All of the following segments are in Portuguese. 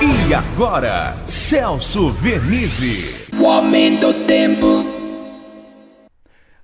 E agora, Celso Vernizzi. O aumento do tempo.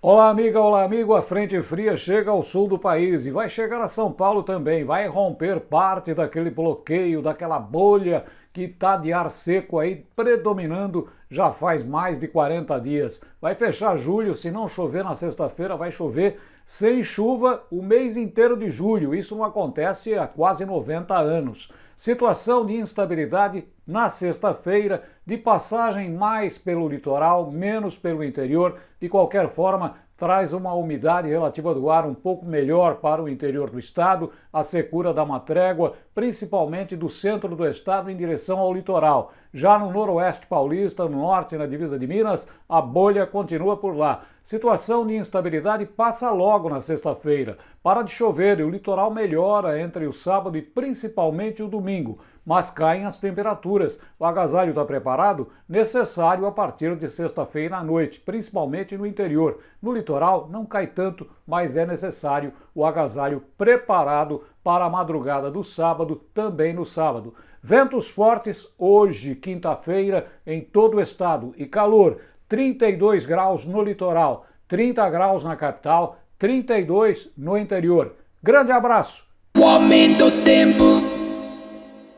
Olá, amiga, olá, amigo. A frente fria chega ao sul do país e vai chegar a São Paulo também. Vai romper parte daquele bloqueio, daquela bolha que está de ar seco aí predominando já faz mais de 40 dias. Vai fechar julho, se não chover na sexta-feira, vai chover sem chuva o mês inteiro de julho. Isso não acontece há quase 90 anos. Situação de instabilidade na sexta-feira, de passagem mais pelo litoral, menos pelo interior. De qualquer forma, traz uma umidade relativa do ar um pouco melhor para o interior do estado, a secura dá uma trégua, principalmente do centro do estado em direção ao litoral. Já no noroeste paulista, no norte, na divisa de Minas, a bolha continua por lá. Situação de instabilidade passa logo na sexta-feira. Para de chover e o litoral melhora entre o sábado e principalmente o domingo mas caem as temperaturas. O agasalho está preparado? Necessário a partir de sexta-feira à noite, principalmente no interior. No litoral não cai tanto, mas é necessário o agasalho preparado para a madrugada do sábado, também no sábado. Ventos fortes hoje, quinta-feira, em todo o estado e calor, 32 graus no litoral, 30 graus na capital, 32 no interior. Grande abraço! O aumento do tempo.